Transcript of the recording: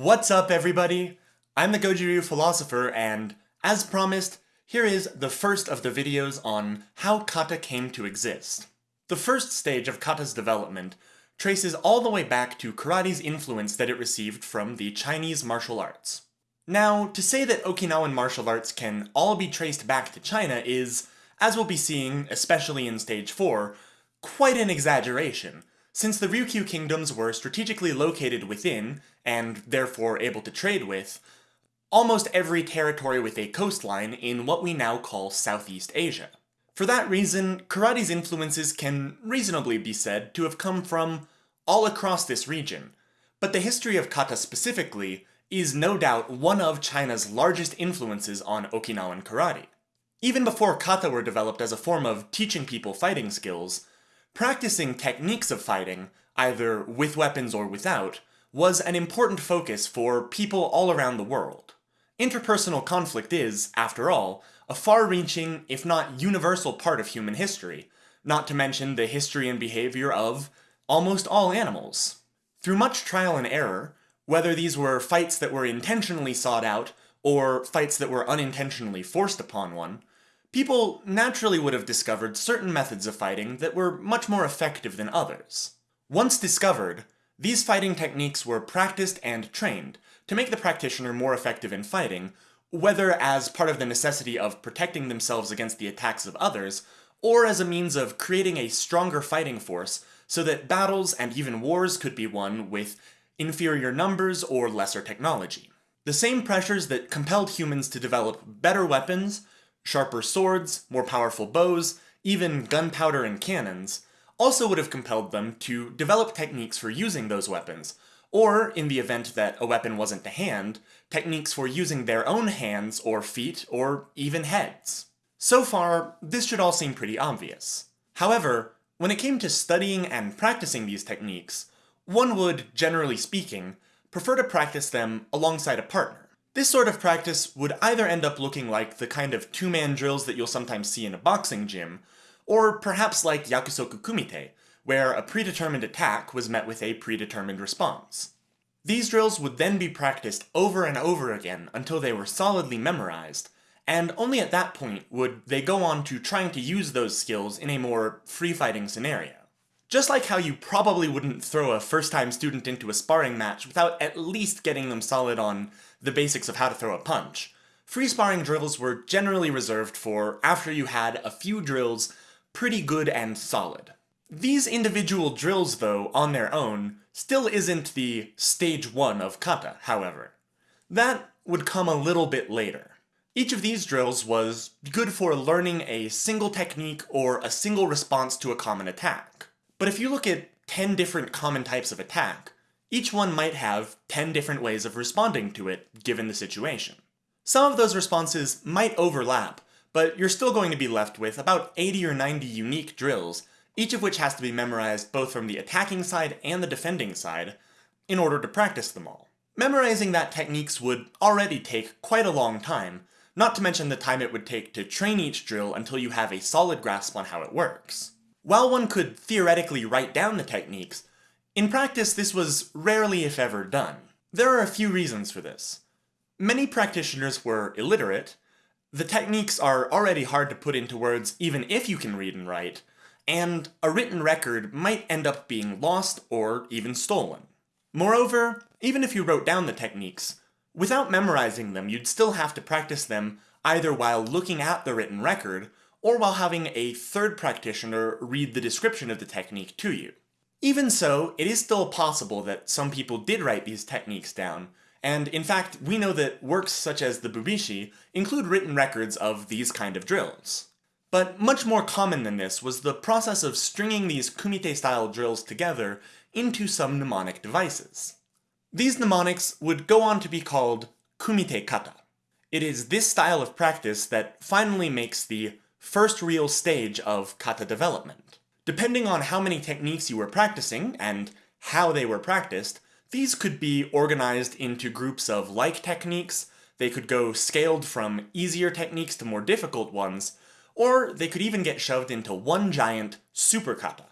What's up everybody? I'm the Goju Ryu Philosopher and, as promised, here is the first of the videos on how kata came to exist. The first stage of kata's development traces all the way back to karate's influence that it received from the Chinese martial arts. Now, to say that Okinawan martial arts can all be traced back to China is, as we'll be seeing, especially in Stage 4, quite an exaggeration, since the Ryukyu kingdoms were strategically located within, and therefore able to trade with, almost every territory with a coastline in what we now call Southeast Asia. For that reason, karate's influences can reasonably be said to have come from all across this region, but the history of kata specifically is no doubt one of China's largest influences on Okinawan karate. Even before kata were developed as a form of teaching people fighting skills, practicing techniques of fighting, either with weapons or without, was an important focus for people all around the world. Interpersonal conflict is, after all, a far-reaching, if not universal part of human history, not to mention the history and behavior of almost all animals. Through much trial and error, whether these were fights that were intentionally sought out, or fights that were unintentionally forced upon one, people naturally would have discovered certain methods of fighting that were much more effective than others. Once discovered, these fighting techniques were practiced and trained to make the practitioner more effective in fighting, whether as part of the necessity of protecting themselves against the attacks of others, or as a means of creating a stronger fighting force so that battles and even wars could be won with inferior numbers, or lesser technology. The same pressures that compelled humans to develop better weapons, sharper swords, more powerful bows, even gunpowder and cannons, also would have compelled them to develop techniques for using those weapons, or, in the event that a weapon wasn't to hand, techniques for using their own hands or feet or even heads. So far, this should all seem pretty obvious. However, when it came to studying and practicing these techniques, one would, generally speaking, prefer to practice them alongside a partner. This sort of practice would either end up looking like the kind of two-man drills that you'll sometimes see in a boxing gym, or perhaps like Yakusoku Kumite, where a predetermined attack was met with a predetermined response. These drills would then be practiced over and over again until they were solidly memorized, and only at that point would they go on to trying to use those skills in a more free-fighting scenario. Just like how you probably wouldn't throw a first-time student into a sparring match without at least getting them solid on the basics of how to throw a punch, free sparring drills were generally reserved for after you had a few drills pretty good and solid. These individual drills, though, on their own, still isn't the stage one of kata, however. That would come a little bit later. Each of these drills was good for learning a single technique or a single response to a common attack. But if you look at 10 different common types of attack, each one might have 10 different ways of responding to it, given the situation. Some of those responses might overlap, but you're still going to be left with about 80 or 90 unique drills, each of which has to be memorized both from the attacking side and the defending side, in order to practice them all. Memorizing that techniques would already take quite a long time, not to mention the time it would take to train each drill until you have a solid grasp on how it works. While one could theoretically write down the techniques, in practice this was rarely if ever done. There are a few reasons for this. Many practitioners were illiterate, the techniques are already hard to put into words even if you can read and write, and a written record might end up being lost or even stolen. Moreover, even if you wrote down the techniques, without memorizing them you'd still have to practice them either while looking at the written record or while having a third practitioner read the description of the technique to you. Even so, it is still possible that some people did write these techniques down, and in fact, we know that works such as the Bubishi include written records of these kind of drills. But much more common than this was the process of stringing these kumite-style drills together into some mnemonic devices. These mnemonics would go on to be called kumite kata. It is this style of practice that finally makes the first real stage of kata development. Depending on how many techniques you were practicing, and how they were practiced, these could be organized into groups of like techniques, they could go scaled from easier techniques to more difficult ones, or they could even get shoved into one giant super kata.